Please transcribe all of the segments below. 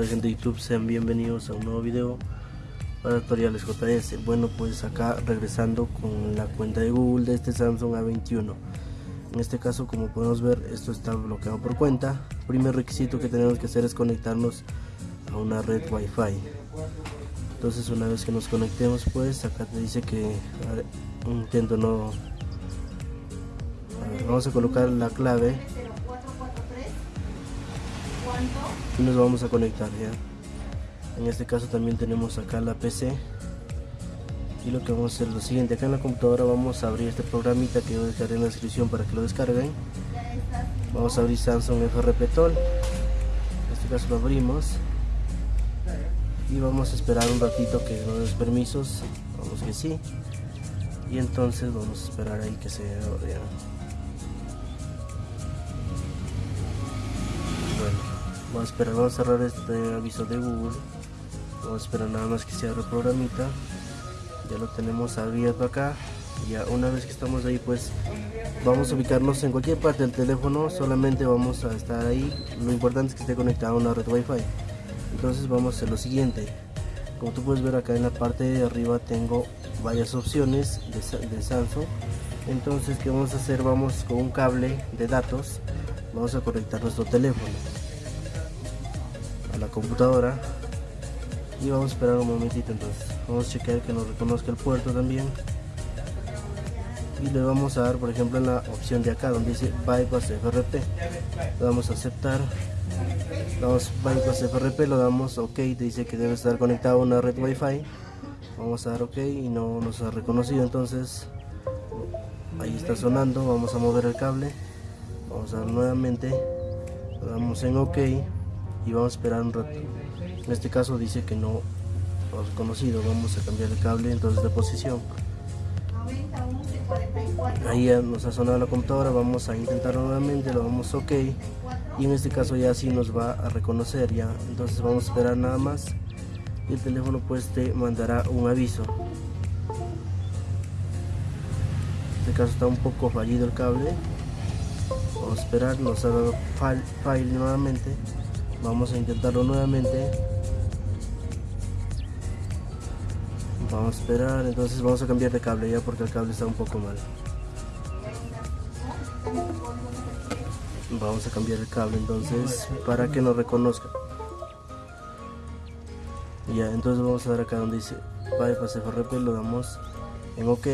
tal gente de YouTube? Sean bienvenidos a un nuevo video para tutoriales JS Bueno pues acá regresando con la cuenta de Google de este Samsung A21 En este caso como podemos ver esto está bloqueado por cuenta. Primer requisito que tenemos que hacer es conectarnos a una red Wi-Fi. Entonces una vez que nos conectemos pues acá te dice que intento no vamos a colocar la clave y nos vamos a conectar ya. En este caso también tenemos acá la PC y lo que vamos a hacer es lo siguiente. Acá en la computadora vamos a abrir este programita que yo dejaré en la descripción para que lo descarguen. Vamos a abrir Samsung FRP Tool en este caso lo abrimos. Y vamos a esperar un ratito que nos dé permisos. Vamos que sí. Y entonces vamos a esperar ahí que se abra Vamos a esperar, vamos a cerrar este aviso de Google. Vamos a esperar nada más que se abra el programita. Ya lo tenemos abierto acá. Ya una vez que estamos ahí pues vamos a ubicarnos en cualquier parte del teléfono. Solamente vamos a estar ahí. Lo importante es que esté conectado a una red wifi. Entonces vamos a hacer lo siguiente. Como tú puedes ver acá en la parte de arriba tengo varias opciones de, de Samsung. Entonces, ¿qué vamos a hacer? Vamos con un cable de datos. Vamos a conectar nuestro teléfono la computadora. Y vamos a esperar un momentito entonces. Vamos a chequear que nos reconozca el puerto también. Y le vamos a dar por ejemplo en la opción de acá donde dice bypass FRP le damos a aceptar. Damos bypass FRP lo damos ok. Dice que debe estar conectado a una red wifi. Vamos a dar ok y no nos ha reconocido entonces. Ahí está sonando vamos a mover el cable. Vamos a dar nuevamente. Lo damos en ok y vamos a esperar un rato. En este caso dice que no ha conocido vamos a cambiar el cable entonces de posición. Ahí ya nos ha sonado la computadora vamos a intentarlo nuevamente lo damos ok. Y en este caso ya sí nos va a reconocer ya. Entonces vamos a esperar nada más y el teléfono pues te mandará un aviso. En este caso está un poco fallido el cable. Vamos a esperar nos ha dado file nuevamente vamos a intentarlo nuevamente. Vamos a esperar entonces vamos a cambiar de cable ya porque el cable está un poco mal. Vamos a cambiar el cable entonces para que nos reconozca. Ya entonces vamos a dar acá donde dice bypass FRP lo damos en ok.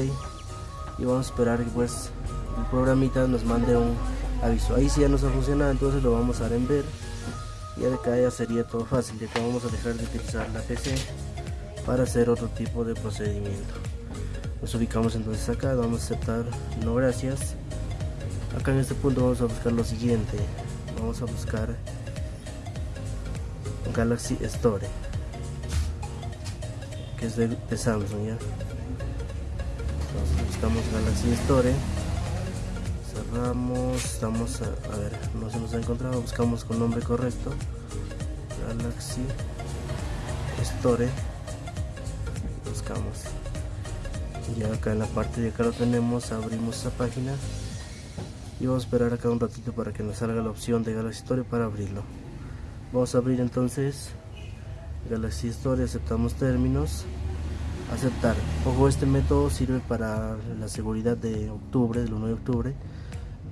Y vamos a esperar que pues el programita nos mande un aviso. Ahí si ya nos ha funcionado entonces lo vamos a dar en ver ya de acá ya sería todo fácil ya que vamos a dejar de utilizar la PC para hacer otro tipo de procedimiento. Nos ubicamos entonces acá vamos a aceptar no gracias. Acá en este punto vamos a buscar lo siguiente. Vamos a buscar Galaxy Store que es de, Samsung ya entonces buscamos Galaxy Store cerramos estamos a, ver no se nos ha encontrado. Buscamos con nombre correcto. Galaxy Store. Buscamos. Y acá en la parte de acá lo tenemos. Abrimos esa página. Y vamos a esperar acá un ratito para que nos salga la opción de Galaxy Store para abrirlo. Vamos a abrir entonces Galaxy Store aceptamos términos. Aceptar. Ojo este método sirve para la seguridad de octubre del 1 de octubre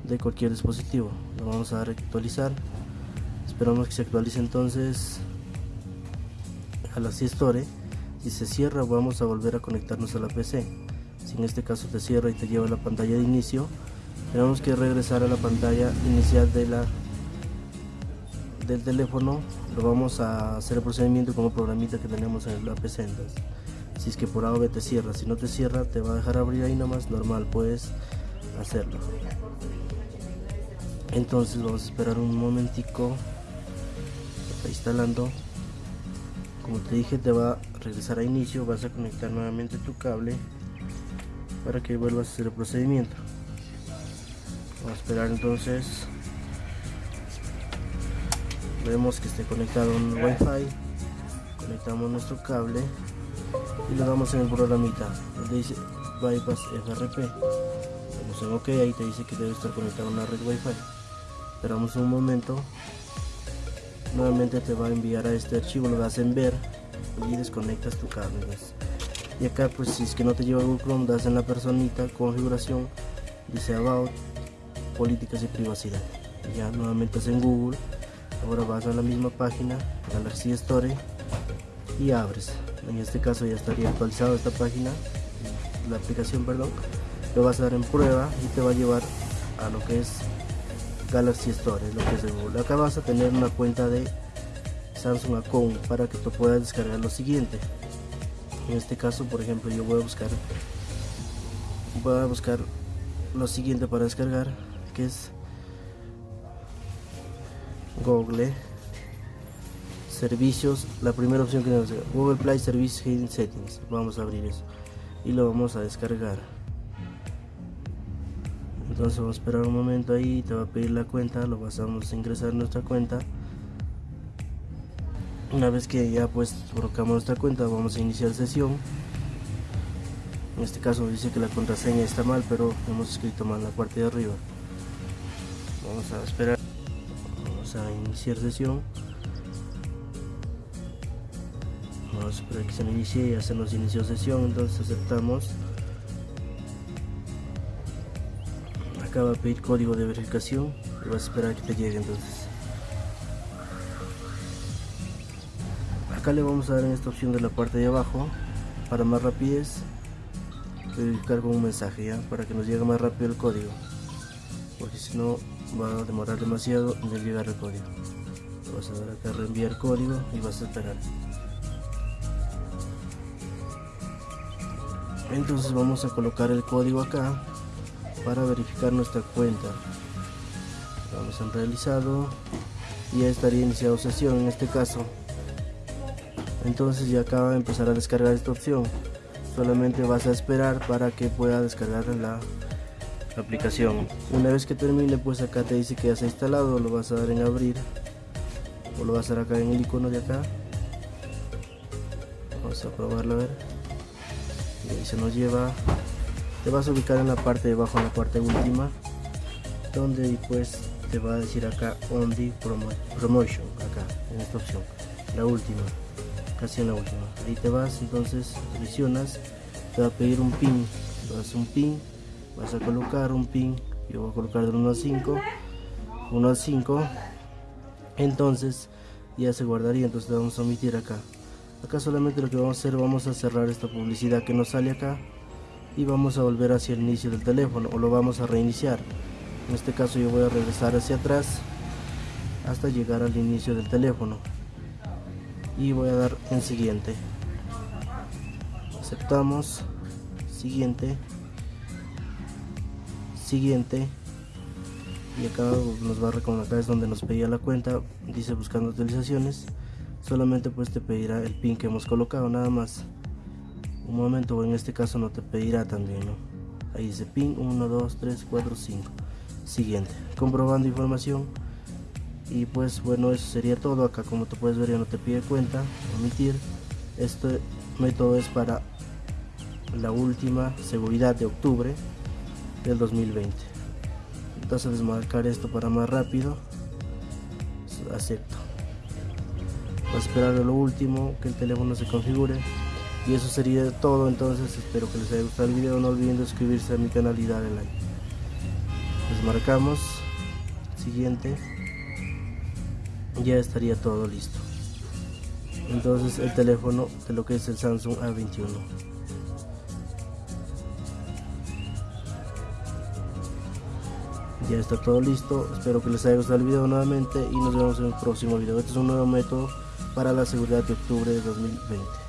de cualquier dispositivo. Lo vamos a dar actualizar esperamos que se actualice entonces a la Store si se cierra vamos a volver a conectarnos a la PC si en este caso te cierra y te lleva a la pantalla de inicio tenemos que regresar a la pantalla inicial de la del teléfono. Lo vamos a hacer el procedimiento como programita que tenemos en la PC entonces, si es que por A o B te cierra. Si no te cierra te va a dejar abrir ahí nomás normal puedes hacerlo entonces vamos a esperar un momentico. Está instalando. Como te dije te va a regresar a inicio. Vas a conectar nuevamente tu cable para que vuelvas a hacer el procedimiento. Vamos a esperar entonces. Vemos que esté conectado un wifi. Conectamos nuestro cable y le damos en el programita donde dice bypass FRP vamos en ok ahí te dice que debe estar conectado a una red wifi esperamos un momento. Nuevamente te va a enviar a este archivo lo das en ver y desconectas tu cable y acá pues si es que no te lleva Google Chrome das en la personita configuración dice about políticas y privacidad. Ya nuevamente es en Google. Ahora vas a la misma página Galaxy Store y abres. En este caso ya estaría actualizado esta página la aplicación perdón. Lo vas a dar en prueba y te va a llevar a lo que es Galaxy Store, lo que es de Google. Acá vas a tener una cuenta de Samsung Account para que tú puedas descargar lo siguiente. En este caso, por ejemplo, yo voy a buscar voy a buscar lo siguiente para descargar, que es Google servicios, la primera opción que nos Google Play Service Hidden Settings. Vamos a abrir eso y lo vamos a descargar entonces vamos a esperar un momento ahí te va a pedir la cuenta lo pasamos a ingresar en nuestra cuenta. Una vez que ya pues colocamos nuestra cuenta vamos a iniciar sesión. En este caso dice que la contraseña está mal pero hemos escrito mal la parte de arriba. Vamos a esperar. Vamos a iniciar sesión. Vamos a esperar que se inicie ya se nos inició sesión entonces aceptamos acá va a pedir código de verificación. Y vas a esperar que te llegue entonces. Acá le vamos a dar en esta opción de la parte de abajo para más rapidez verificar con un mensaje ya para que nos llegue más rápido el código. Porque si no va a demorar demasiado en llegar el código. Vas a dar acá reenviar código y vas a esperar. Entonces vamos a colocar el código acá para verificar nuestra cuenta. Vamos en realizado y ya estaría iniciado sesión en este caso. Entonces ya acaba de empezar a descargar esta opción. Solamente vas a esperar para que pueda descargar la, aplicación. Una vez que termine pues acá te dice que ya se ha instalado lo vas a dar en abrir. O lo vas a dar acá en el icono de acá. Vamos a probarlo a ver. Y ahí se nos lleva te vas a ubicar en la parte de abajo en la parte última donde pues te va a decir acá on the promotion acá en esta opción. La última casi en la última. Ahí te vas entonces seleccionas te va a pedir un pin. Vas un pin vas a colocar un pin yo voy a colocar del 1 a 5 1 a 5 entonces ya se guardaría entonces le vamos a omitir acá. Acá solamente lo que vamos a hacer vamos a cerrar esta publicidad que nos sale acá y vamos a volver hacia el inicio del teléfono o lo vamos a reiniciar. En este caso yo voy a regresar hacia atrás hasta llegar al inicio del teléfono. Y voy a dar en siguiente. Aceptamos. Siguiente. Siguiente. Y acá nos va a recomendar es donde nos pedía la cuenta. Dice buscando utilizaciones solamente pues te pedirá el pin que hemos colocado nada más un momento en este caso no te pedirá también ¿no? ahí dice pin 1 2 3 4 5 siguiente. Comprobando información. Y pues bueno eso sería todo. Acá como te puedes ver ya no te pide cuenta. Omitir. Este método es para la última seguridad de octubre del 2020 entonces desmarcar esto para más rápido. Acepto. A esperar a lo último que el teléfono se configure y eso sería todo entonces espero que les haya gustado el video. No olviden suscribirse a mi canal y darle like. Les marcamos. Siguiente. Ya estaría todo listo. Entonces el teléfono de lo que es el Samsung A21 ya está todo listo. Espero que les haya gustado el video nuevamente y nos vemos en el próximo video. Este es un nuevo método para la seguridad de octubre de 2020.